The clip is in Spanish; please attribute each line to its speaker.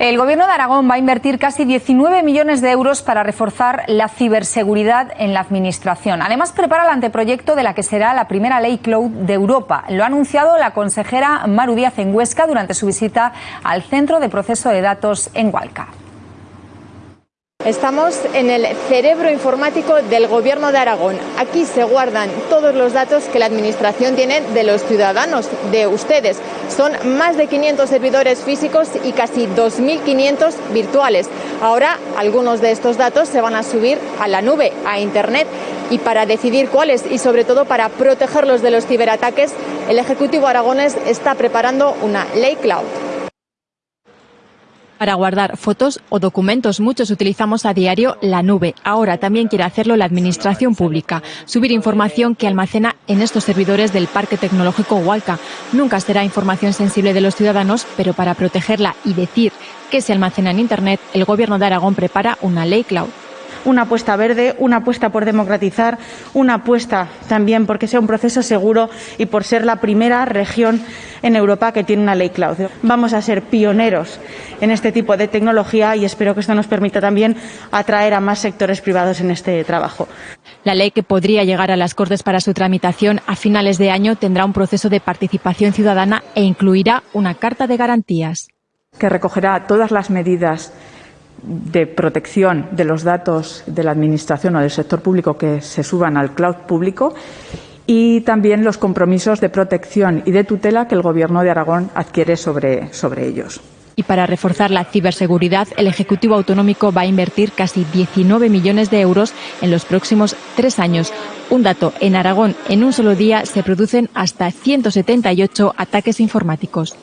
Speaker 1: El Gobierno de Aragón va a invertir casi 19 millones de euros para reforzar la ciberseguridad en la Administración. Además, prepara el anteproyecto de la que será la primera ley cloud de Europa. Lo ha anunciado la consejera Maru Díaz en Huesca durante su visita al Centro de Proceso de Datos en Hualca.
Speaker 2: Estamos en el cerebro informático del Gobierno de Aragón. Aquí se guardan todos los datos que la Administración tiene de los ciudadanos, de ustedes. Son más de 500 servidores físicos y casi 2.500 virtuales. Ahora algunos de estos datos se van a subir a la nube, a Internet. Y para decidir cuáles y sobre todo para protegerlos de los ciberataques, el Ejecutivo aragonés está preparando una ley cloud.
Speaker 3: Para guardar fotos o documentos muchos utilizamos a diario la nube. Ahora también quiere hacerlo la Administración Pública, subir información que almacena en estos servidores del Parque Tecnológico Hualca. Nunca será información sensible de los ciudadanos, pero para protegerla y decir que se almacena en Internet, el Gobierno de Aragón prepara una ley cloud
Speaker 4: una apuesta verde, una apuesta por democratizar, una apuesta también porque sea un proceso seguro y por ser la primera región en Europa que tiene una ley cloud. Vamos a ser pioneros en este tipo de tecnología y espero que esto nos permita también atraer a más sectores privados en este trabajo.
Speaker 3: La ley que podría llegar a las Cortes para su tramitación a finales de año tendrá un proceso de participación ciudadana e incluirá una carta de garantías.
Speaker 5: Que recogerá todas las medidas de protección de los datos de la Administración o del sector público que se suban al cloud público y también los compromisos de protección y de tutela que el Gobierno de Aragón adquiere sobre, sobre ellos.
Speaker 3: Y para reforzar la ciberseguridad, el Ejecutivo Autonómico va a invertir casi 19 millones de euros en los próximos tres años. Un dato, en Aragón en un solo día se producen hasta 178 ataques informáticos.